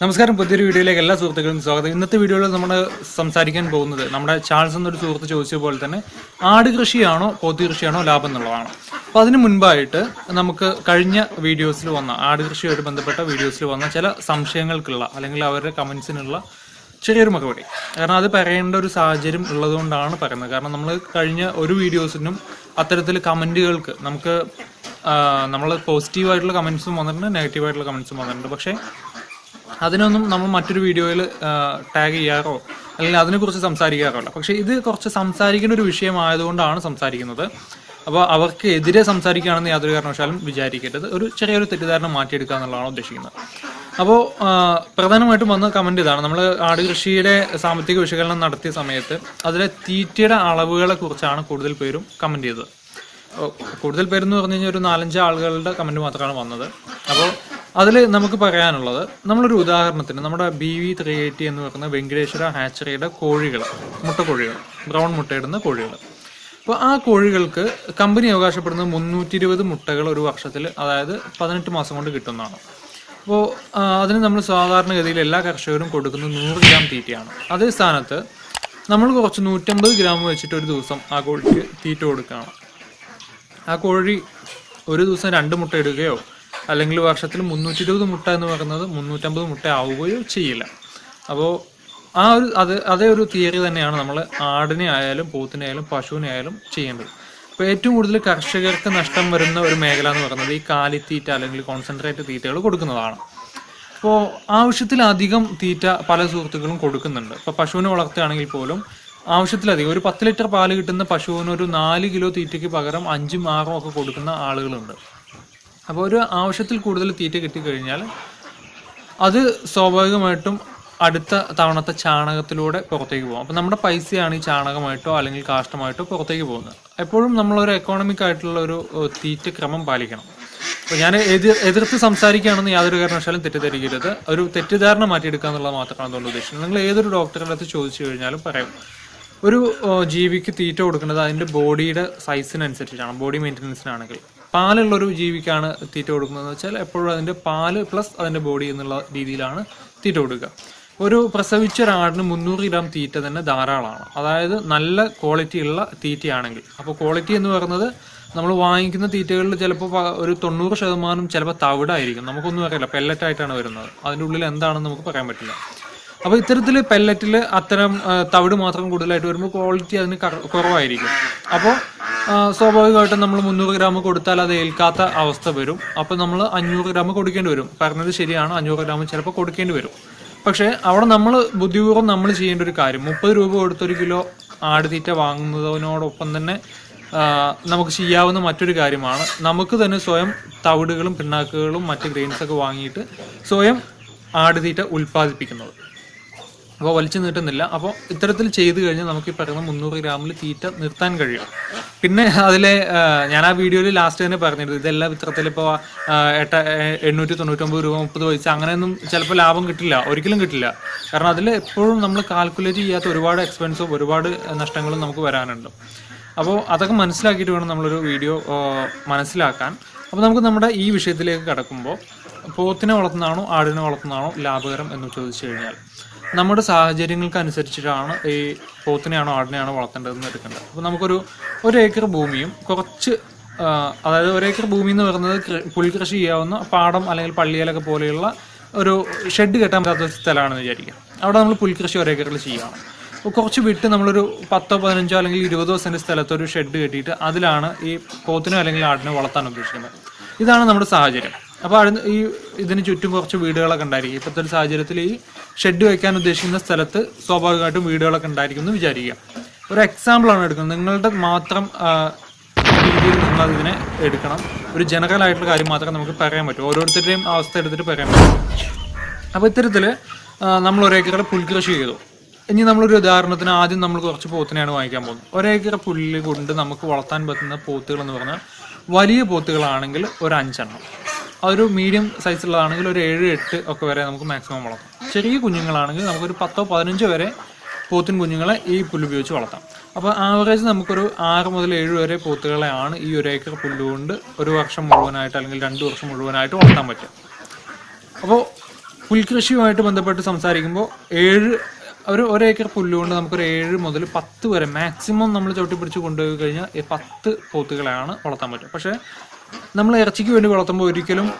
നമസ്കാരം. പുതിയൊരു വീഡിയോയിലേക്ക് എല്ലാ സുഹൃത്തുക്കളും സ്വാഗതം. ഇന്നത്തെ വീഡിയോയിൽ നമ്മൾ സംസാരിക്കാൻ പോകുന്നത് നമ്മുടെ ചാൾസ് എന്നൊരു സുഹൃത്ത് ചോദിച്ച പോലെ തന്നെ ആട് കൃഷിയാണോ പോത്തി കൃഷിയാണോ ലാഭം എന്നുള്ളതാണ്. അപ്പോൾ അതിന് മുൻപായിട്ട് നമുക്ക് കഴിഞ്ഞ വീഡിയോസിൽ വന്ന ആട് കൃഷിയുമായിട്ട് ബന്ധപ്പെട്ട വീഡിയോസിൽ വന്ന ചില സംശയങ്ങൾക്കുള്ള അല്ലെങ്കിൽ അവരുടെ കമൻസിനുള്ള ചെറിയൊരു മറുപടി. കാരണം അത് പറയേണ്ട ഒരു സാഹചര്യം ഉള്ളതുകൊണ്ടാണ് പറയുന്നത്. കാരണം നമ്മൾ കഴിഞ്ഞ ഒരു വീഡിയോസിനും അത്തരത്തിൽ കമന്റുകൾക്ക് നമുക്ക് നമ്മൾ പോസിറ്റീവായിട്ടുള്ള കമൻസും വന്നിട്ടുണ്ട് നെഗറ്റീവായിട്ടുള്ള കമൻസും വന്നിട്ടുണ്ട്. പക്ഷേ അതിനൊന്നും നമ്മൾ മറ്റൊരു വീഡിയോയിൽ ടാഗ് ചെയ്യാറോ അല്ലെങ്കിൽ അതിനെക്കുറിച്ച് സംസാരിക്കാറോ അല്ല പക്ഷേ ഇത് കുറച്ച് സംസാരിക്കുന്ന ഒരു വിഷയമായതുകൊണ്ടാണ് സംസാരിക്കുന്നത്. അപ്പോൾ അവർക്ക് എതിരെ സംസാരിക്കുകയാണെന്ന് യാതൊരു കാരണവശാലും വിചാരിക്കരുത്. ഒരു ചെറിയൊരു തെറ്റിദ്ധാരണ മാറ്റിയെടുക്കുക എന്നുള്ളതാണ് ഉദ്ദേശിക്കുന്നത്. അപ്പോൾ പ്രധാനമായിട്ടും വന്ന കമന്റ് ഇതാണ്. നമ്മൾ ആട് കൃഷിയുടെ സാമ്പത്തിക വിശകലനം നടത്തിയ സമയത്ത് അതിലെ തീറ്റയുടെ അളവുകളെ കുറിച്ചാണ് കൂടുതൽ പേരും കമന്റ് ചെയ്തത്. കൂടുതൽ പേരെന്ന് പറഞ്ഞു കഴിഞ്ഞാൽ ഒരു നാലഞ്ച് ആളുകളുടെ കമന്റ് മാത്രമാണ് വന്നത്. അപ്പോൾ അതിൽ നമുക്ക് പറയാനുള്ളത് നമ്മളൊരു ഉദാഹരണത്തിന് നമ്മുടെ ബി വി ത്രീ എയ്റ്റി എന്ന് പറയുന്ന വെങ്കടേശ്വര ഹാച്ചറിയുടെ കോഴികൾ മുട്ടക്കോഴികൾ ബ്രൗൺ മുട്ടയിടുന്ന കോഴികൾ. അപ്പോൾ ആ കോഴികൾക്ക് കമ്പനി അവകാശപ്പെടുന്ന മുന്നൂറ്റി ഇരുപത് മുട്ടകൾ ഒരു വർഷത്തിൽ അതായത് പതിനെട്ട് മാസം കൊണ്ട് കിട്ടുന്നതാണ്. അപ്പോൾ അതിന് നമ്മൾ സാധാരണഗതിയിൽ എല്ലാ കർഷകരും കൊടുക്കുന്നത് നൂറ് ഗ്രാം തീറ്റയാണ്. അതേ സ്ഥാനത്ത് നമ്മൾ കുറച്ച് നൂറ്റമ്പത് ഗ്രാം വെച്ചിട്ട് ഒരു ദിവസം ആ കോഴിക്ക് തീറ്റ കൊടുക്കുകയാണ്. ആ കോഴി ഒരു ദിവസം രണ്ട് മുട്ട ഇടുകയോ അല്ലെങ്കിൽ വർഷത്തിൽ മുന്നൂറ്റി ഇരുപത് മുട്ട എന്ന് പറയുന്നത് മുന്നൂറ്റമ്പത് മുട്ട ആവുകയോ ചെയ്യില്ല. അപ്പോൾ ആ ഒരു അത് അതേ ഒരു തിയറി തന്നെയാണ് നമ്മൾ ആടിനെ ആയാലും പോത്തിനെ ആയാലും പശുവിനെ ആയാലും ചെയ്യേണ്ടത്. അപ്പോൾ ഏറ്റവും കൂടുതൽ കർഷകർക്ക് നഷ്ടം വരുന്ന ഒരു മേഖല എന്ന് പറയുന്നത് ഈ കാലിത്തീറ്റ അല്ലെങ്കിൽ കോൺസെൻട്രേറ്റ് തീറ്റകൾ കൊടുക്കുന്നതാണ്. അപ്പോൾ ആവശ്യത്തിലധികം തീറ്റ പല സുഹൃത്തുക്കളും കൊടുക്കുന്നുണ്ട്. ഇപ്പോൾ പശുവിനെ വളർത്തുകയാണെങ്കിൽ പോലും ആവശ്യത്തിലധികം ഒരു പത്ത് ലിറ്റർ പാൽ കിട്ടുന്ന പശുവിന് ഒരു നാല് കിലോ തീറ്റയ്ക്ക് പകരം അഞ്ചും ആറും ഒക്കെ കൊടുക്കുന്ന ആളുകളുണ്ട്. അപ്പോൾ ഒരു ആവശ്യത്തിൽ കൂടുതൽ തീറ്റ കിട്ടിക്കഴിഞ്ഞാൽ അത് സ്വാഭാവികമായിട്ടും അടുത്ത തവണത്തെ ചാണകത്തിലൂടെ പുറത്തേക്ക് പോകും. അപ്പോൾ നമ്മുടെ പൈസയാണ് ഈ ചാണകമായിട്ടോ അല്ലെങ്കിൽ കാഷ്ടമായിട്ടോ പുറത്തേക്ക് പോകുന്നത്. എപ്പോഴും നമ്മളൊരു എക്കോണമിക് ആയിട്ടുള്ള ഒരു തീറ്റ ക്രമം പാലിക്കണം. അപ്പോൾ ഞാൻ എതിർ എതിർത്ത് സംസാരിക്കുകയാണെന്ന് യാതൊരു കാരണവശാലും തെറ്റിദ്ധരിക്കരുത്. ഒരു തെറ്റിദ്ധാരണ മാറ്റിയെടുക്കുക എന്നുള്ളത് മാത്രമാണ് അതുകൊണ്ട് ഉദ്ദേശിക്കുന്നത് നിങ്ങൾ ഏതൊരു ഡോക്ടറുടെ അടുത്ത് ചോദിച്ചു കഴിഞ്ഞാലും പറയും. ഒരു ജീവിക്ക് തീറ്റ കൊടുക്കുന്നത് അതിന്റെ ബോഡിയുടെ സൈസിനനുസരിച്ചാണ് ബോഡി മെയിന്റനൻസിനാണെങ്കിൽ പാലുള്ള ഒരു ജീവിക്കാണ് തീറ്റ കൊടുക്കുന്നതെന്ന് വെച്ചാൽ എപ്പോഴും അതിന്റെ പാൽ പ്ലസ് അതിന്റെ ബോഡി എന്നുള്ള രീതിയിലാണ് തീറ്റ കൊടുക്കുക. ഒരു പ്രസവിച്ച ഒരാടിന് മുന്നൂറ് ഗ്രാം തീറ്റ തന്നെ ധാരാളമാണ്. അതായത് നല്ല ക്വാളിറ്റി ഉള്ള തീറ്റയാണെങ്കിൽ. അപ്പോൾ ക്വാളിറ്റി എന്ന് പറയുന്നത് നമ്മൾ വാങ്ങിക്കുന്ന തീറ്റകളിൽ ചിലപ്പോൾ ഒരു തൊണ്ണൂറ് ശതമാനം ചിലപ്പോൾ തവിടായിരിക്കും. നമുക്കൊന്നും അറിയില്ല. പെല്ലറ്റായിട്ടാണ് വരുന്നത്. അതിന്റെ ഉള്ളിൽ എന്താണെന്ന് നമുക്ക് പറയാൻ പറ്റില്ല. അപ്പോൾ ഇത്തരത്തിൽ പെല്ലറ്റിൽ അത്തരം തവിട് മാത്രം കൂടുതലായിട്ട് വരുമ്പോൾ ക്വാളിറ്റി അതിന് കുറവായിരിക്കും. അപ്പോൾ സ്വാഭാവികമായിട്ടും നമ്മൾ മുന്നൂറ് ഗ്രാം കൊടുത്താൽ അത് ഏൽക്കാത്ത അവസ്ഥ വരും. അപ്പോൾ നമ്മൾ അഞ്ഞൂറ് ഗ്രാം കൊടുക്കേണ്ടി വരും. പറഞ്ഞത് ശരിയാണ്. അഞ്ഞൂറ് ഗ്രാം ചിലപ്പോൾ കൊടുക്കേണ്ടി വരും. പക്ഷേ അവിടെ നമ്മൾ ബുദ്ധിപൂർവം നമ്മൾ ചെയ്യേണ്ട ഒരു കാര്യം. മുപ്പത് രൂപ കൊടുത്തൊരു കിലോ ആടുതീറ്റ വാങ്ങുന്നതിനോടൊപ്പം തന്നെ നമുക്ക് ചെയ്യാവുന്ന മറ്റൊരു കാര്യമാണ്. നമുക്ക് തന്നെ സ്വയം തവിടുകളും പിണ്ണാക്കുകളും മറ്റ് ഗ്രെയിൻസൊക്കെ വാങ്ങിയിട്ട് സ്വയം ആടുതീറ്റ ഉൽപ്പാദിപ്പിക്കുന്നത്. അപ്പോൾ വലിച്ചു നീട്ടുന്നില്ല. അപ്പോൾ ഇത്തരത്തിൽ ചെയ്തു കഴിഞ്ഞാൽ നമുക്ക് ഈ പറയുന്ന മുന്നൂറ് ഗ്രാമിൽ തീറ്റ നിർത്താൻ കഴിയും. പിന്നെ അതിലെ ഞാൻ ആ വീഡിയോയിൽ ലാസ്റ്റ് തന്നെ പറഞ്ഞിരുന്നു. ഇതെല്ലാം ഇത്തരത്തിൽ ഇപ്പോൾ എട്ട എണ്ണൂറ്റി തൊണ്ണൂറ്റൊമ്പത് രൂപ മുപ്പത് പൈസ അങ്ങനെയൊന്നും ചിലപ്പോൾ ലാഭം കിട്ടില്ല. ഒരിക്കലും കിട്ടില്ല. കാരണം അതിൽ എപ്പോഴും നമ്മൾ കാൽക്കുലേറ്റ് ചെയ്യാത്ത ഒരുപാട് എക്സ്പെൻസും ഒരുപാട് നഷ്ടങ്ങളും നമുക്ക് വരാനുണ്ട്. അപ്പോൾ അതൊക്കെ മനസ്സിലാക്കിയിട്ട് വേണം നമ്മളൊരു വീഡിയോ മനസ്സിലാക്കാൻ. അപ്പോൾ നമുക്ക് നമ്മുടെ ഈ വിഷയത്തിലേക്ക് കടക്കുമ്പോൾ പോത്തിനെ വളർത്തുന്നതാണോ ആടിനെ വളർത്തുന്നതാണോ ലാഭകരം എന്ന് ചോദിച്ചു കഴിഞ്ഞാൽ നമ്മുടെ സാഹചര്യങ്ങൾക്ക് അനുസരിച്ചിട്ടാണ് ഈ പോത്തിനെയാണോ ആടിനെയാണോ വളർത്തേണ്ടതെന്ന് എടുക്കേണ്ടത്. അപ്പോൾ നമുക്കൊരു ഒരു ഏക്കർ ഭൂമിയും കുറച്ച് അതായത് ഒരു ഏക്കർ ഭൂമി എന്ന് പറയുന്നത് പുൽകൃഷി ചെയ്യാവുന്ന പാടം അല്ലെങ്കിൽ പള്ളിയിലൊക്കെ പോലെയുള്ള ഒരു ഷെഡ് കെട്ടാൻ പറ്റാത്ത ഒരു സ്ഥലമാണെന്ന് വിചാരിക്കുക അവിടെ നമ്മൾ പുൽകൃഷി ഒരേക്കറിൽ ചെയ്യുകയാണ്. അപ്പോൾ കുറച്ച് വിട്ട് നമ്മളൊരു പത്തോ പതിനഞ്ചോ അല്ലെങ്കിൽ ഇരുപതോ സെന്റ് സ്ഥലത്ത് ഒരു ഷെഡ് കെട്ടിയിട്ട് അതിലാണ് ഈ പോത്തിനോ അല്ലെങ്കിൽ ആടിനോ വളർത്താൻ ഉദ്ദേശിക്കുന്നത്. ഇതാണ് നമ്മുടെ സാഹചര്യം. അപ്പോൾ അവിടെ ഈ ഇതിന് ചുറ്റും കുറച്ച് വീടുകളൊക്കെ ഉണ്ടായിരിക്കും. ഇപ്പോഴത്തെ ഒരു സാഹചര്യത്തിൽ ഈ ഷെഡ് വയ്ക്കാൻ ഉദ്ദേശിക്കുന്ന സ്ഥലത്ത് സ്വാഭാവികമായിട്ടും വീടുകളൊക്കെ ഉണ്ടായിരിക്കും എന്ന് വിചാരിക്കുക. ഒരു എക്സാമ്പിളാണ് എടുക്കുന്നത്. നിങ്ങളുടെ മാത്രം രീതിയിൽ നിങ്ങൾ അതിനെ എടുക്കണം. ഒരു ജനറൽ ആയിട്ടുള്ള കാര്യം മാത്രമേ നമുക്ക് പറയാൻ പറ്റൂ. ഓരോരുത്തരുടെയും അവസ്ഥ എടുത്തിട്ട് പറയാൻ പറ്റും. അപ്പോൾ ഇത്തരത്തിൽ നമ്മൾ ഒരേക്കറ പുൽകൃഷി ചെയ്തു. ഇനി നമ്മളൊരു ഉദാഹരണത്തിന് ആദ്യം നമ്മൾ കുറച്ച് പോത്തിനെയാണ് വാങ്ങിക്കാൻ പോകുന്നത്. ഒരേക്കറ പുല്ല് കൊണ്ട് നമുക്ക് വളർത്താൻ പറ്റുന്ന പോത്തുകൾ എന്ന് പറഞ്ഞാൽ വലിയ പോത്തുകളാണെങ്കിൽ ഒരു അഞ്ചെണ്ണം. അതൊരു മീഡിയം സൈസുള്ളതാണെങ്കിൽ ഒരു ഏഴ് എട്ട് ഒക്കെ വരെ നമുക്ക് മാക്സിമം വളർത്താം. ചെറിയ കുഞ്ഞുങ്ങളാണെങ്കിൽ നമുക്കൊരു പത്തോ പതിനഞ്ചോ വരെ പോത്തിൻ കുഞ്ഞുങ്ങളെ ഈ പുല്ലുപയോഗിച്ച് വളർത്താം. അപ്പോൾ ആവറേജ് നമുക്കൊരു ആറ് മുതൽ ഏഴ് വരെ പോത്തുകളെയാണ് ഈ ഒരു ഏക്കർ പുല്ലുകൊണ്ട് ഒരു വർഷം മുഴുവനായിട്ട് അല്ലെങ്കിൽ രണ്ട് വർഷം മുഴുവനായിട്ട് വളർത്താൻ പറ്റും അപ്പോൾ പുൽകൃഷിയുമായിട്ട് ബന്ധപ്പെട്ട് സംസാരിക്കുമ്പോൾ ഏഴ് ഒരു ഒരേക്കർ പുല്ലുകൊണ്ട് നമുക്കൊരു ഏഴ് മുതൽ പത്ത് വരെ മാക്സിമം നമ്മൾ ചവിട്ടി പിടിച്ച് കൊണ്ടുപോയി കഴിഞ്ഞാൽ പത്ത് പോത്തുകളെയാണ് വളർത്താൻ പറ്റും പക്ഷേ നമ്മൾ ഇറച്ചിക്ക് വേണ്ടി വളർത്തുമ്പോൾ ഒരിക്കലും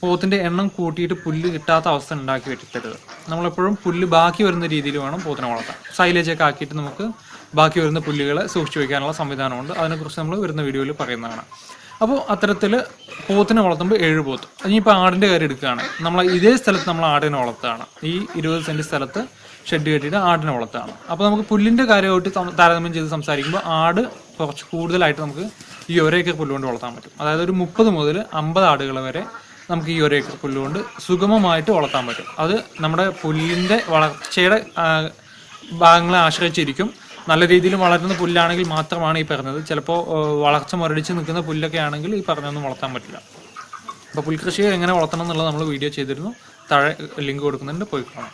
പോത്തിന്റെ എണ്ണം കൂട്ടിയിട്ട് പുല്ല് കിട്ടാത്ത അവസ്ഥ ഉണ്ടാക്കി വരുത്തരുത് നമ്മളെപ്പോഴും പുല്ല് ബാക്കി വരുന്ന രീതിയിൽ വേണം പോത്തിനെ വളർത്താൻ. സൈലേജ് ഒക്കെ ആക്കിയിട്ട് നമുക്ക് ബാക്കി വരുന്ന പുല്ലുകളെ സൂക്ഷിച്ചു വയ്ക്കാനുള്ള സംവിധാനമുണ്ട്. അതിനെക്കുറിച്ച് നമ്മൾ വരുന്ന വീഡിയോയിൽ പറയുന്നതാണ്. അപ്പോൾ അത്തരത്തിൽ പോത്തിനെ വളർത്തുമ്പോൾ ഏഴ് പോത്ത്. ഇനിയിപ്പോൾ ആടിന്റെ കാര്യം എടുക്കുകയാണ്. നമ്മൾ ഇതേ സ്ഥലത്ത് നമ്മൾ ആടിനെ വളർത്തുകയാണ്. ഈ ഇരുപത് സെന്റ് സ്ഥലത്ത് ഷെഡ് കെട്ടിയിട്ട് ആടിനെ വളർത്തുകയാണ്. അപ്പോൾ നമുക്ക് പുല്ലിന്റെ കാര്യമായിട്ട് താരതമ്യം ചെയ്ത് സംസാരിക്കുമ്പോൾ ആട് കുറച്ച് കൂടുതലായിട്ട് നമുക്ക് ഈ ഒരേക്കർ പുല്ലുകൊണ്ട് വളർത്താൻ പറ്റും. അതായത് ഒരു മുപ്പത് മുതൽ അമ്പത് ആടുകൾ വരെ നമുക്ക് ഈ ഒരു ഏക്കർ പുല്ലുകൊണ്ട് സുഗമമായിട്ട് വളർത്താൻ പറ്റും. അത് നമ്മുടെ പുല്ലിന്റെ വളർച്ചയുടെ ഭാഗങ്ങളെ ആശ്രയിച്ചിരിക്കും. നല്ല രീതിയിൽ വളരുന്ന പുല്ലാണെങ്കിൽ മാത്രമാണ് ഈ പറഞ്ഞത്. ചിലപ്പോൾ വളർച്ച മുരടിച്ച് നിൽക്കുന്ന പുല്ലൊക്കെ ആണെങ്കിൽ ഈ പറഞ്ഞൊന്നും വളർത്താൻ പറ്റില്ല. അപ്പോൾ പുൽകൃഷി എങ്ങനെ വളർത്തണം എന്നുള്ളത് നമ്മൾ വീഡിയോ ചെയ്തിരുന്നു. താഴെ ലിങ്ക് കൊടുക്കുന്നുണ്ട്. പോയി കാണാം.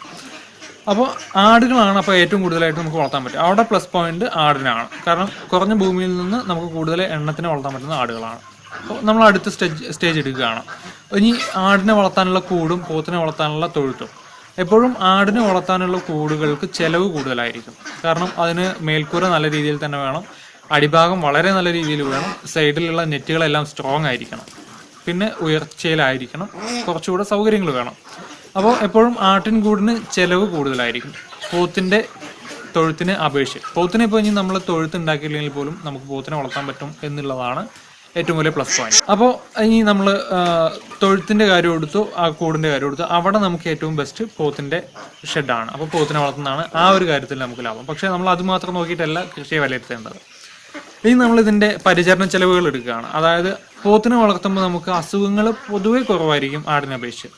അപ്പോൾ ആടുകളാണ് അപ്പോൾ ഏറ്റവും കൂടുതലായിട്ട് നമുക്ക് വളർത്താൻ പറ്റും അവിടെ പ്ലസ് പോയിന്റ് ആടിനാണ്. കാരണം കുറഞ്ഞ ഭൂമിയിൽ നിന്ന് നമുക്ക് കൂടുതൽ എണ്ണത്തിന് വളർത്താൻ പറ്റുന്ന ആടുകളാണ്. അപ്പോൾ നമ്മൾ അടുത്ത സ്റ്റേജ് സ്റ്റേജ് എടുക്കുകയാണ്. ഇനി ആടിനെ വളർത്താനുള്ള കൂടും പോത്തിനെ വളർത്താനുള്ള തൊഴുത്തും. എപ്പോഴും ആടിനെ വളർത്താനുള്ള കൂടുകൾക്ക് ചിലവ് കൂടുതലായിരിക്കും. കാരണം അതിന് മേൽക്കൂര നല്ല രീതിയിൽ തന്നെ വേണം. അടിഭാഗം വളരെ നല്ല രീതിയിൽ വേണം. സൈഡിലുള്ള നെറ്റുകളെല്ലാം സ്ട്രോങ് ആയിരിക്കണം. പിന്നെ ഉയർച്ചയിലായിരിക്കണം. കുറച്ചുകൂടെ സൗകര്യങ്ങൾ വേണം. അപ്പോൾ എപ്പോഴും ആട്ടിൻകൂടിന് ചിലവ് കൂടുതലായിരിക്കും. പോത്തിന്റെ തൊഴുത്തിനെ അപേക്ഷിച്ച് പോത്തിനെ ഇപ്പോൾ ഇനി നമ്മൾ തൊഴുത്ത് ഉണ്ടാക്കിയില്ലെങ്കിൽ പോലും നമുക്ക് പോത്തിനെ വളർത്താൻ പറ്റും എന്നുള്ളതാണ് ഏറ്റവും വലിയ പ്ലസ് പോയിന്റ് അപ്പോൾ ഇനി നമ്മൾ തൊഴുത്തിന്റെ കാര്യം എടുത്തു ആ കൂടിന്റെ കാര്യം എടുത്തു. അവിടെ നമുക്ക് ഏറ്റവും ബെസ്റ്റ് പോത്തിന്റെ ഷെഡാണ് അപ്പോൾ പോത്തിനെ വളർത്തുന്നതാണ് ആ ഒരു കാര്യത്തിൽ നമുക്ക് ലാഭം. പക്ഷേ നമ്മൾ അത് മാത്രം നോക്കിയിട്ടല്ല കൃഷിയെ വിലയിരുത്തേണ്ടത്. ഇനി നമ്മൾ ഇതിന്റെ പരിചരണ ചെലവുകൾ എടുക്കുകയാണ്. അതായത് പോത്തിനെ വളർത്തുമ്പോൾ നമുക്ക് അസുഖങ്ങൾ പൊതുവെ കുറവായിരിക്കും ആടിനെ അപേക്ഷിച്ച്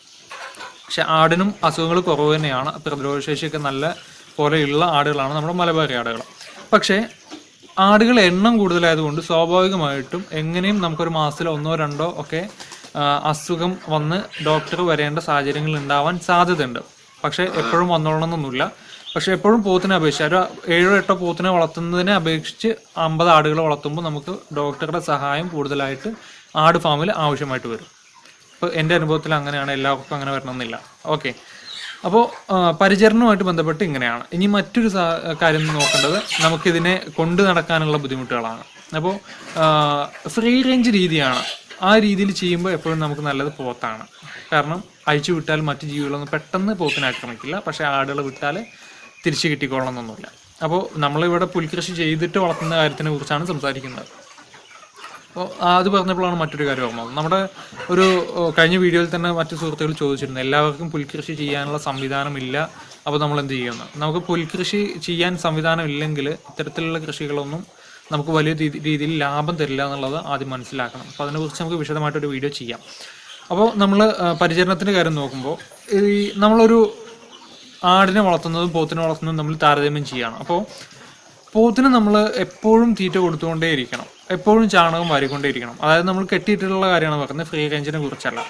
പക്ഷെ ആടിനും അസുഖങ്ങൾ കുറവ് തന്നെയാണ്. പ്രതിരോധശേഷിയൊക്കെ നല്ല പോലെയുള്ള ആടുകളാണ് നമ്മുടെ മലബാറി ആടുകൾ. പക്ഷേ ആടുകൾ എണ്ണം കൂടുതലായതുകൊണ്ട് സ്വാഭാവികമായിട്ടും എങ്ങനെയും നമുക്കൊരു മാസത്തിൽ ഒന്നോ രണ്ടോ ഒക്കെ അസുഖം വന്ന് ഡോക്ടർ വരേണ്ട സാഹചര്യങ്ങൾ ഉണ്ടാവാൻ സാധ്യതയുണ്ട്. പക്ഷേ എപ്പോഴും വന്നോളണമെന്നൊന്നുമില്ല. പക്ഷെ എപ്പോഴും പോത്തിനെ അപേക്ഷിച്ച് ഒരു ഏഴോ എട്ടോ പോത്തിനെ വളർത്തുന്നതിനെ അപേക്ഷിച്ച് അമ്പത് ആടുകൾ വളർത്തുമ്പോൾ നമുക്ക് ഡോക്ടറുടെ സഹായം കൂടുതലായിട്ട് ആട് ഫാമിൽ ആവശ്യമായിട്ട് വരും. എന്റെ അനുഭവത്തിൽ അങ്ങനെയാണ് എല്ലാവർക്കും അങ്ങനെ വരണമെന്നില്ല. ഓക്കെ. അപ്പോൾ പരിചരണവുമായിട്ട് ബന്ധപ്പെട്ട് ഇങ്ങനെയാണ്. ഇനി മറ്റൊരു കാര്യം നോക്കേണ്ടത് നമുക്കിതിനെ കൊണ്ടു നടക്കാനുള്ള ബുദ്ധിമുട്ടുകളാണ്. അപ്പോൾ ഫ്രീ റേഞ്ച് രീതിയാണ്. ആ രീതിയിൽ ചെയ്യുമ്പോൾ എപ്പോഴും നമുക്ക് നല്ലത് പോത്താണ്. കാരണം അഴിച്ചു വിട്ടാൽ മറ്റു ജീവികളൊന്നും പെട്ടെന്ന് പോത്തിനെ ആക്രമിക്കില്ല. പക്ഷേ ആടുകൾ വിട്ടാൽ തിരിച്ചു കിട്ടിക്കൊള്ളണമെന്നൊന്നുമില്ല അപ്പോൾ നമ്മളിവിടെ പുൽകൃഷി ചെയ്തിട്ട് വളർത്തുന്ന കാര്യത്തിനെ കുറിച്ചാണ് സംസാരിക്കുന്നത്. അത് പറഞ്ഞപ്പോഴാണ് മറ്റൊരു കാര്യം ഓർമ്മ നമ്മുടെ ഒരു കഴിഞ്ഞ വീഡിയോയിൽ തന്നെ മറ്റു സുഹൃത്തുക്കൾ ചോദിച്ചിരുന്നു എല്ലാവർക്കും പുൽകൃഷി ചെയ്യാനുള്ള സംവിധാനമില്ല അപ്പോൾ നമ്മൾ എന്ത് ചെയ്യുന്നു നമുക്ക് പുൽകൃഷി ചെയ്യാൻ സംവിധാനം ഇല്ലെങ്കിൽ ഇത്തരത്തിലുള്ള കൃഷികളൊന്നും നമുക്ക് വലിയ രീതിയിൽ ലാഭം തരില്ല എന്നുള്ളത് ആദ്യം മനസ്സിലാക്കണം. അപ്പോൾ അതിനെക്കുറിച്ച് നമുക്ക് വിശദമായിട്ടൊരു വീഡിയോ ചെയ്യാം. അപ്പോൾ നമ്മൾ പരിചരണത്തിന്റെ കാര്യം നോക്കുമ്പോൾ ഈ നമ്മളൊരു ആടിനെ വളർത്തുന്നതും പോത്തിനെ വളർത്തുന്നതും നമ്മൾ താരതമ്യം ചെയ്യുകയാണ് അപ്പോൾ പോത്തിന് നമ്മൾ എപ്പോഴും തീറ്റ കൊടുത്തുകൊണ്ടേ ഇരിക്കണം എപ്പോഴും ചാണകം വാരിക്കൊണ്ടേയിരിക്കണം അതായത് നമ്മൾ കെട്ടിയിട്ടുള്ള കാര്യമാണ് പറയുന്നത് ഫ്രീ റേഞ്ചിനെ കുറിച്ചല്ല.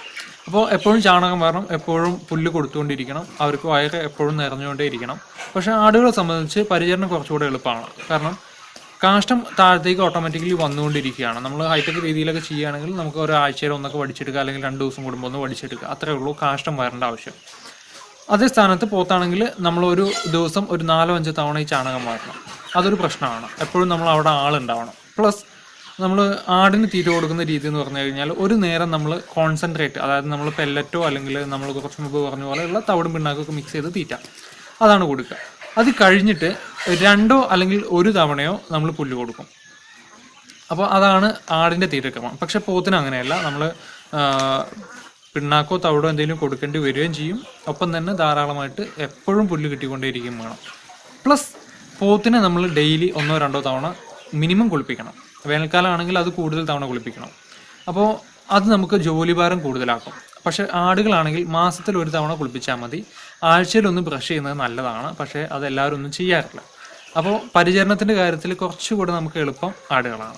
അപ്പോൾ എപ്പോഴും ചാണകം വരണം എപ്പോഴും പുല്ല് കൊടുത്തുകൊണ്ടിരിക്കണം അവർക്ക് വയറ് എപ്പോഴും നിറഞ്ഞുകൊണ്ടേ ഇരിക്കണം പക്ഷേ ആടുകളെ സംബന്ധിച്ച് പരിചരണം കുറച്ചുകൂടെ എളുപ്പമാണ്. കാരണം കാഷ്ടം താഴത്തേക്ക് ഓട്ടോമാറ്റിക്കലി വന്നുകൊണ്ടിരിക്കുകയാണ്. നമ്മൾ ഹൈടെക് രീതിയിലൊക്കെ ചെയ്യുകയാണെങ്കിൽ നമുക്ക് ഒരാഴ്ചയിൽ ഒന്നൊക്കെ വടിച്ചെടുക്കുക അല്ലെങ്കിൽ രണ്ട് ദിവസം കൂടുമ്പോൾ ഒന്ന് വടിച്ചെടുക്കുക. അത്രേ ഉള്ളൂ കാഷ്ടം വരേണ്ട ആവശ്യം. അതേ സ്ഥാനത്ത് പോത്താണെങ്കിൽ നമ്മൾ ഒരു ദിവസം ഒരു നാലോ അഞ്ചോ തവണ ഈ ചാണകം മാറ്റണം അതൊരു പ്രശ്നമാണ്. എപ്പോഴും നമ്മൾ അവിടെ ആളുണ്ടാവണം. പ്ലസ് നമ്മൾ ആടിന് തീറ്റ കൊടുക്കുന്ന രീതി എന്ന് പറഞ്ഞു കഴിഞ്ഞാൽ ഒരു നേരം നമ്മൾ കോൺസെൻട്രേറ്റ് അതായത് നമ്മൾ പെല്ലറ്റോ അല്ലെങ്കിൽ നമ്മൾ കുറച്ച് മുമ്പ് പറഞ്ഞ പോലെയുള്ള തവിടും പിണ്ണാക്കൊക്കെ മിക്സ് ചെയ്ത് തീറ്റ. അതാണ് കൊടുക്കുക. അത് കഴിഞ്ഞിട്ട് രണ്ടോ അല്ലെങ്കിൽ ഒരു തവണയോ നമ്മൾ പുല്ല് കൊടുക്കും. അപ്പോൾ അതാണ് ആടിന്റെ തീറ്റക്രമം. പക്ഷെ പോത്തിന് അങ്ങനെയല്ല. നമ്മൾ പിണ്ണാക്കോ തവിടോ എന്തെങ്കിലും കൊടുക്കേണ്ടി വരികയും ചെയ്യും. ഒപ്പം തന്നെ ധാരാളമായിട്ട് എപ്പോഴും പുല്ല് കിട്ടിക്കൊണ്ടേയിരിക്കുകയും വേണം. പ്ലസ് പോത്തിനെ നമ്മൾ ഡെയിലി ഒന്നോ രണ്ടോ തവണ മിനിമം കുളിപ്പിക്കണം. വേനൽക്കാലമാണെങ്കിൽ അത് കൂടുതൽ തവണ കുളിപ്പിക്കണം. അപ്പോൾ അത് നമുക്ക് ജോലിഭാരം കൂടുതലാക്കും. പക്ഷേ ആടുകളാണെങ്കിൽ മാസത്തിൽ ഒരു തവണ കുളിപ്പിച്ചാൽ മതി. ആഴ്ചയിൽ ഒന്ന് ബ്രഷ് ചെയ്യുന്നത് നല്ലതാണ്. പക്ഷേ അത് എല്ലാവരും ഒന്നും ചെയ്യാറില്ല. അപ്പോൾ പരിചരണത്തിന്റെ കാര്യത്തിൽ കുറച്ചുകൂടെ നമുക്ക് എളുപ്പം ആടുകളാണ്.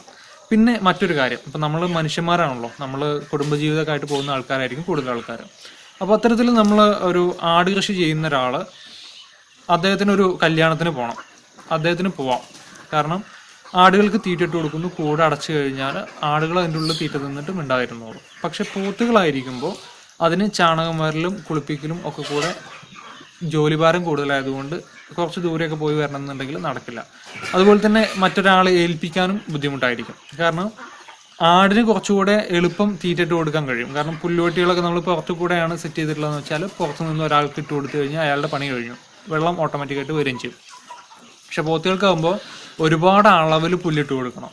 പിന്നെ മറ്റൊരു കാര്യം. ഇപ്പം നമ്മൾ മനുഷ്യന്മാരാണല്ലോ. നമ്മൾ കുടുംബജീവിതമൊക്കെയായിട്ട് പോകുന്ന ആൾക്കാരായിരിക്കും കൂടുതൽ ആൾക്കാർ അപ്പോൾ അത്തരത്തിൽ നമ്മൾ ഒരു ആട് കൃഷി ചെയ്യുന്ന ഒരാൾ അദ്ദേഹത്തിന് ഒരു കല്യാണത്തിന് പോകണം അദ്ദേഹത്തിന് പോവാം. കാരണം ആടുകൾക്ക് തീറ്റ ഇട്ട് കൊടുക്കുന്നു. കൂടെ അടച്ചു കഴിഞ്ഞാൽ ആടുകൾ അതിന്റെ ഉള്ളിൽ തീറ്റ തിന്നിട്ട് മിണ്ടായിരുന്നോളും പക്ഷെ പോത്തുകളായിരിക്കുമ്പോൾ അതിന് ചാണകം വരലും കുളിപ്പിക്കലും ഒക്കെ കൂടെ ജോലിഭാരം കൂടുതലായതുകൊണ്ട് കുറച്ച് ദൂരെയൊക്കെ പോയി വരണം എന്നുണ്ടെങ്കിൽ നടക്കില്ല. അതുപോലെ തന്നെ മറ്റൊരാളെ ഏൽപ്പിക്കാനും ബുദ്ധിമുട്ടായിരിക്കും. കാരണം ആടിന് കുറച്ചുകൂടെ എളുപ്പം തീറ്റിട്ട് കൊടുക്കാൻ കഴിയും. കാരണം പുല്ലുവെട്ടികളൊക്കെ നമ്മൾ പുറത്തു കൂടെയാണ് സെറ്റ് ചെയ്തിട്ടുള്ളതെന്ന് വെച്ചാൽ പുറത്തു നിന്ന് ഒരാൾക്ക് ഇട്ട് കൊടുത്തു കഴിഞ്ഞാൽ അയാളുടെ പണി കഴിഞ്ഞു. വെള്ളം ഓട്ടോമാറ്റിക്കായിട്ട് വരികയും ചെയ്യും. പക്ഷെ പോത്തുകൾക്കാകുമ്പോൾ ഒരുപാട് അളവിൽ പുല്ലിട്ട് കൊടുക്കണം.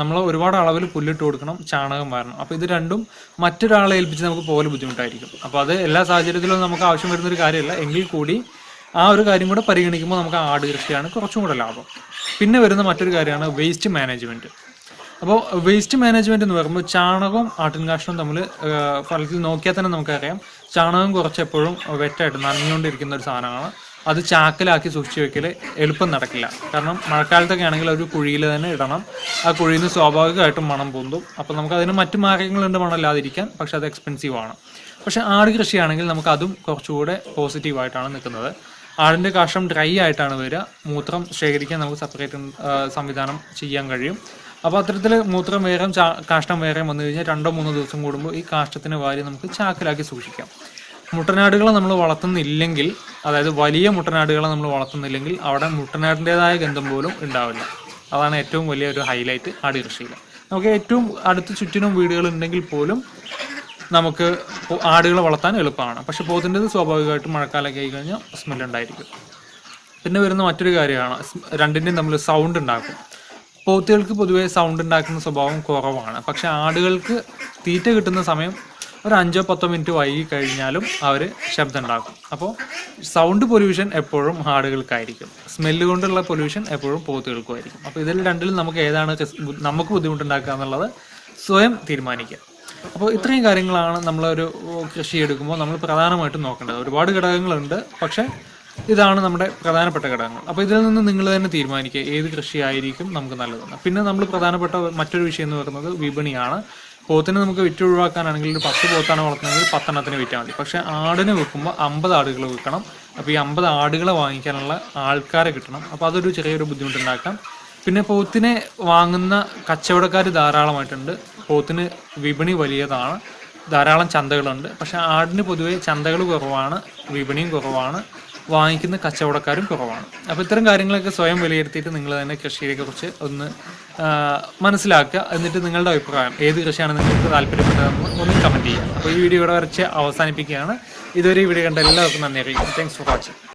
നമ്മൾ ഒരുപാട് അളവിൽ പുല്ലിട്ട് കൊടുക്കണം ചാണകം വരണം. അപ്പോൾ ഇത് രണ്ടും മറ്റൊരാളെ ഏൽപ്പിച്ച് നമുക്ക് പോലെ ബുദ്ധിമുട്ടായിരിക്കും. അപ്പോൾ അത് എല്ലാ സാഹചര്യത്തിലും നമുക്ക് ആവശ്യം വരുന്ന ഒരു കാര്യമല്ല. എങ്കിൽ കൂടി ആ ഒരു കാര്യം കൂടെ പരിഗണിക്കുമ്പോൾ നമുക്ക് ആട് കൃഷിയാണ് കുറച്ചും കൂടെ ലാഭം. പിന്നെ വരുന്ന മറ്റൊരു കാര്യമാണ് വേസ്റ്റ് മാനേജ്മെന്റ് അപ്പോൾ വേസ്റ്റ് മാനേജ്മെന്റ് എന്ന് പറയുമ്പോൾ ചാണകവും ആട്ടിൻകാഷ്ടവും തമ്മിൽ ഫലത്തിൽ നോക്കിയാൽ തന്നെ നമുക്കറിയാം. ചാണകം കുറച്ചെപ്പോഴും വെറ്റായിട്ട് നനഞ്ഞുകൊണ്ടിരിക്കുന്ന ഒരു സാധനമാണ്. അത് ചാക്കിലാക്കി സൂക്ഷിച്ച് വെക്കൽ എളുപ്പം നടക്കില്ല. കാരണം മഴക്കാലത്തൊക്കെ ആണെങ്കിൽ ഒരു കുഴിയിൽ തന്നെ ഇടണം. ആ കുഴിയിൽ നിന്ന് സ്വാഭാവികമായിട്ടും മണം പൊന്തും. അപ്പോൾ നമുക്ക് അതിന് മറ്റു മാർഗങ്ങളുണ്ട് മണമില്ലാതിരിക്കാൻ പക്ഷെ അത് എക്സ്പെൻസീവ് ആണ്. പക്ഷെ ആട് കൃഷിയാണെങ്കിൽ നമുക്ക് അതും കുറച്ചുകൂടെ പോസിറ്റീവായിട്ടാണ് നിൽക്കുന്നത്. ആടിന്റെ കാഷ്ടം ഡ്രൈ ആയിട്ടാണ് വരിക. മൂത്രം ശേഖരിക്കാൻ നമുക്ക് സെപ്പറേറ്റ് സംവിധാനം ചെയ്യാൻ കഴിയും. അപ്പോൾ അത്തരത്തിൽ മൂത്രം വേറെ കാഷ്ടം വേറെ വന്നു കഴിഞ്ഞാൽ രണ്ടോ മൂന്നോ ദിവസം കൂടുമ്പോൾ ഈ കാഷ്ടത്തിന് വാരി നമുക്ക് ചാക്കിലാക്കി സൂക്ഷിക്കാം. മുട്ടനാടുകളെ നമ്മൾ വളർത്തുന്നില്ലെങ്കിൽ അതായത് വലിയ മുട്ടനാടുകളെ നമ്മൾ വളർത്തുന്നില്ലെങ്കിൽ അവിടെ മുട്ടനാടിന്റെതായ ഗന്ധം പോലും ഉണ്ടാവില്ല. അതാണ് ഏറ്റവും വലിയ ഒരു ഹൈലൈറ്റ് ആട് കൃഷിയിൽ. നമുക്ക് ഏറ്റവും അടുത്ത് ചുറ്റിനും വീടുകൾ ഉണ്ടെങ്കിൽ പോലും നമുക്ക് ആടുകളെ വളർത്താൻ എളുപ്പമാണ്. പക്ഷെ പോത്തിന്റെത് സ്വാഭാവികമായിട്ടും മഴക്കാലമൊക്കെ ആയി കഴിഞ്ഞാൽ സ്മെൽ ഉണ്ടായിരിക്കും. പിന്നെ വരുന്ന മറ്റൊരു കാര്യമാണ് രണ്ടിന്റെയും തമ്മിൽ സൗണ്ട് ഉണ്ടാക്കും. പോത്തുകൾക്ക് പൊതുവേ സൗണ്ട് ഉണ്ടാക്കുന്ന സ്വഭാവം കുറവാണ്. പക്ഷെ ആടുകൾക്ക് തീറ്റ കിട്ടുന്ന സമയം ഒരു അഞ്ചോ പത്തോ മിനിറ്റ് വൈകി കഴിഞ്ഞാലും അവർ ശബ്ദം ഉണ്ടാക്കും അപ്പോൾ സൗണ്ട് പൊല്യൂഷൻ എപ്പോഴും ആടുകൾക്കായിരിക്കും സ്മെല്ല് കൊണ്ടുള്ള പൊല്യൂഷൻ എപ്പോഴും പോത്തുകൾക്കുമായിരിക്കും. അപ്പോൾ ഇതിൽ രണ്ടിലും നമുക്ക് ഏതാണ് നമുക്ക് ബുദ്ധിമുട്ടുണ്ടാക്കുക എന്നുള്ളത് സ്വയം തീരുമാനിക്കുക. അപ്പോൾ ഇത്രയും കാര്യങ്ങളാണ് നമ്മളൊരു കൃഷി എടുക്കുമ്പോൾ നമ്മൾ പ്രധാനമായിട്ടും നോക്കേണ്ടത്. ഒരുപാട് ഘടകങ്ങളുണ്ട് പക്ഷേ ഇതാണ് നമ്മുടെ പ്രധാനപ്പെട്ട ഘടകങ്ങൾ. അപ്പോൾ ഇതിൽ നിന്ന് നിങ്ങൾ തന്നെ തീരുമാനിക്കുക ഏത് കൃഷിയായിരിക്കും നമുക്ക് നല്ലതെന്ന്. പിന്നെ നമ്മൾ പ്രധാനപ്പെട്ട മറ്റൊരു വിഷയം എന്ന് പറയുന്നത് വിപണിയാണ്. പോത്തിനെ നമുക്ക് വിറ്റ് ഒഴിവാക്കാനാണെങ്കിൽ ഒരു പത്ത് പോത്താണ് വളർത്തുന്നതെങ്കിൽ പത്തെണ്ണത്തിന് വിറ്റാൽ മതി. പക്ഷേ ആടിനെ വിൽക്കുമ്പോൾ അമ്പത് ആടുകൾ വിൽക്കണം. അപ്പോൾ ഈ അമ്പത് ആടുകളെ വാങ്ങിക്കാനുള്ള ആൾക്കാരെ കിട്ടണം. അപ്പോൾ അതൊരു ചെറിയൊരു ബുദ്ധിമുട്ടുണ്ടാക്കാം. പിന്നെ പോത്തിനെ വാങ്ങുന്ന കച്ചവടക്കാർ ധാരാളമായിട്ടുണ്ട്. പോത്തിന് വിപണി വലിയതാണ്. ധാരാളം ചന്തകളുണ്ട്. പക്ഷേ ആടിന് പൊതുവേ ചന്തകൾ കുറവാണ്. വിപണിയും കുറവാണ്. വാങ്ങിക്കുന്ന കച്ചവടക്കാരും കുറവാണ്. അപ്പോൾ ഇത്തരം കാര്യങ്ങളൊക്കെ സ്വയം വിലയിരുത്തിയിട്ട് നിങ്ങൾ തന്നെ കൃഷിയെക്കുറിച്ച് ഒന്ന് മനസ്സിലാക്കുക. എന്നിട്ട് നിങ്ങളുടെ അഭിപ്രായം ഏത് കൃഷിയാണ് നിങ്ങൾക്ക് താല്പര്യപ്പെട്ടതെന്ന് ഒന്ന് കമന്റ് ചെയ്യുക അപ്പോൾ ഈ വീഡിയോ ഇവിടെ വരച്ച് അവസാനിപ്പിക്കുകയാണ്. ഇതുവരെ ഈ വീഡിയോ കണ്ട എല്ലാവർക്കും നന്ദി അറിയിക്കും താങ്ക്സ് ഫോർ വാച്ചിങ്